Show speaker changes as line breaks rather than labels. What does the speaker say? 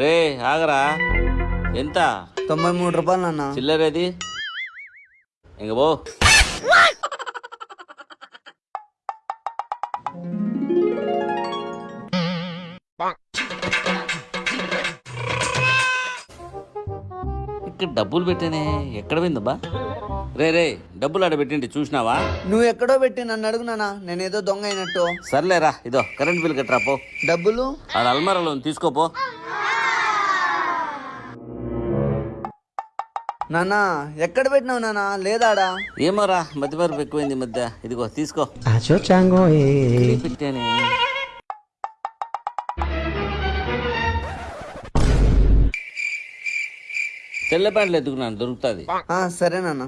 రే ఆగరా. ఎంత?
తొంభై మూడు రూపాయలు నాన్న.
చిల్లరేది ఇంక పో. ఇక్కడ డబ్బులు పెట్టానే ఎక్కడ పోయిందబ్బా? రే రే డబ్బులు ఆడ పెట్టింటి చూసినావా?
నువ్వు ఎక్కడో పెట్టి నన్ను అడుగు నాన్న. నేనేదో దొంగ అయినట్టు.
సర్లేరా ఇదో కరెంట్ బిల్ కట్టరా పో.
డబ్బులు?
ఆడ అల్మారాలో తీసుకోపో
నాన్న ఎక్కడ పెట్టినావు నాన్న? లేదాడా?
ఏమోరా మధ్య మరపు ఎక్కువైంది ఈ మధ్య. ఇదిగో తీసుకో. పెట్టానే తెల్ల ప్యాంట్లు ఎత్తుకున్నాను దొరుకుతుంది.
ఆ, సరే నాన్న.